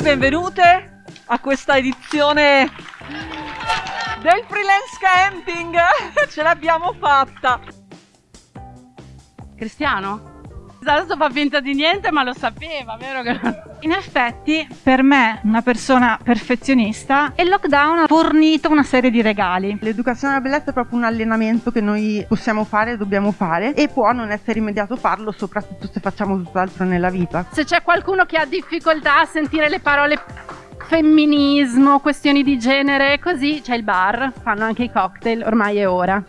benvenute a questa edizione del freelance camping. Ce l'abbiamo fatta. Cristiano? Adesso fa finta di niente, ma lo sapeva, vero? In effetti, per me, una persona perfezionista, il lockdown ha fornito una serie di regali. L'educazione alla bellezza è proprio un allenamento che noi possiamo fare, dobbiamo fare e può non essere immediato farlo, soprattutto se facciamo tutt'altro nella vita. Se c'è qualcuno che ha difficoltà a sentire le parole femminismo, questioni di genere, così c'è il bar, fanno anche i cocktail, ormai è ora.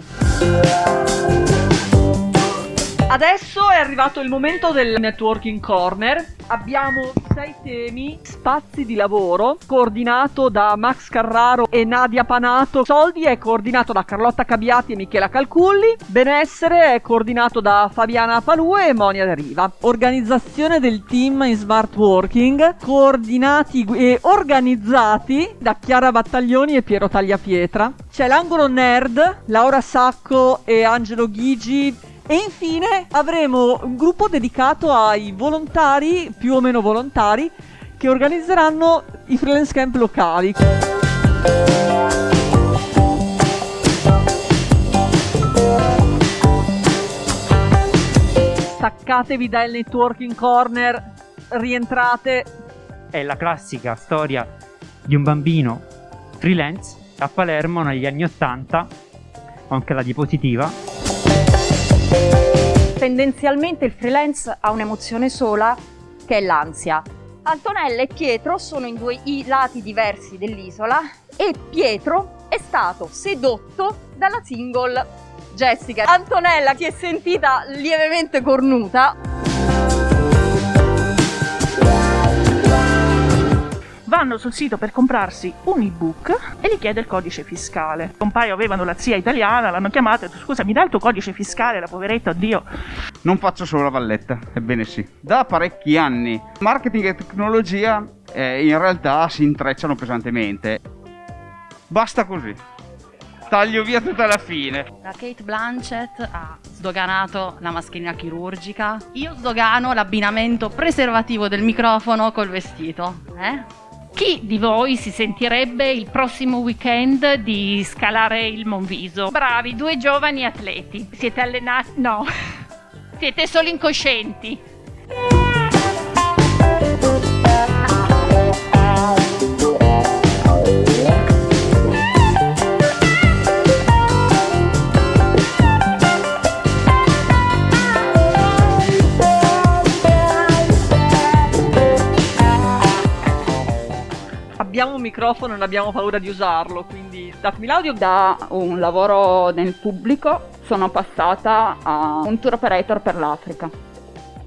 Adesso è arrivato il momento del networking corner. Abbiamo sei temi, spazi di lavoro, coordinato da Max Carraro e Nadia Panato. Soldi è coordinato da Carlotta Cabiati e Michela Calculli. Benessere è coordinato da Fabiana Palue e Monia De Riva. Organizzazione del team in smart working, coordinati e organizzati da Chiara Battaglioni e Piero Tagliapietra. C'è l'angolo nerd, Laura Sacco e Angelo Ghigi e infine avremo un gruppo dedicato ai volontari, più o meno volontari, che organizzeranno i freelance camp locali. Staccatevi dal networking corner, rientrate. È la classica storia di un bambino freelance a Palermo negli anni 80, anche la diapositiva, Tendenzialmente il freelance ha un'emozione sola che è l'ansia. Antonella e Pietro sono in due lati diversi dell'isola e Pietro è stato sedotto dalla single Jessica. Antonella si è sentita lievemente cornuta sul sito per comprarsi un ebook e gli chiede il codice fiscale. Un paio avevano la zia italiana, l'hanno chiamata e detto scusa mi dai il tuo codice fiscale, la poveretta, oddio. Non faccio solo la valletta, ebbene sì. Da parecchi anni marketing e tecnologia eh, in realtà si intrecciano pesantemente. Basta così. Taglio via tutta la fine. La Kate Blanchett ha sdoganato la mascherina chirurgica. Io sdogano l'abbinamento preservativo del microfono col vestito. Eh? Chi di voi si sentirebbe il prossimo weekend di scalare il Monviso? Bravi, due giovani atleti. Siete allenati? No. Siete solo incoscienti. Abbiamo un microfono e non abbiamo paura di usarlo, quindi datemi l'audio. Da un lavoro nel pubblico sono passata a un tour operator per l'Africa.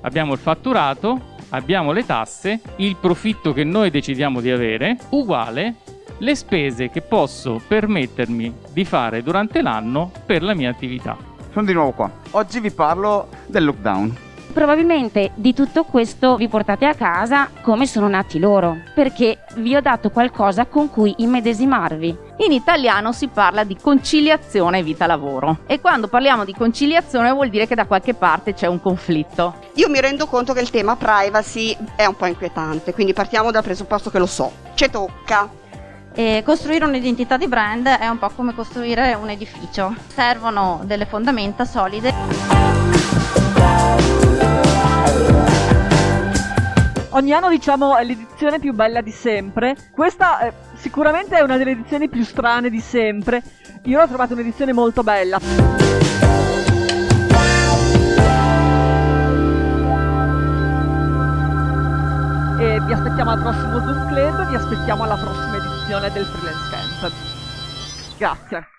Abbiamo il fatturato, abbiamo le tasse, il profitto che noi decidiamo di avere, uguale le spese che posso permettermi di fare durante l'anno per la mia attività. Sono di nuovo qua. Oggi vi parlo del lockdown probabilmente di tutto questo vi portate a casa come sono nati loro, perché vi ho dato qualcosa con cui immedesimarvi. In italiano si parla di conciliazione vita-lavoro e quando parliamo di conciliazione vuol dire che da qualche parte c'è un conflitto. Io mi rendo conto che il tema privacy è un po' inquietante, quindi partiamo dal presupposto che lo so. Ci tocca, e costruire un'identità di brand è un po' come costruire un edificio. Servono delle fondamenta solide. Ogni anno diciamo è l'edizione più bella di sempre. Questa eh, sicuramente è una delle edizioni più strane di sempre. Io l'ho trovata un'edizione molto bella. E vi aspettiamo al prossimo Zoom Club, vi aspettiamo alla prossima edizione del Freelance Camp. Grazie.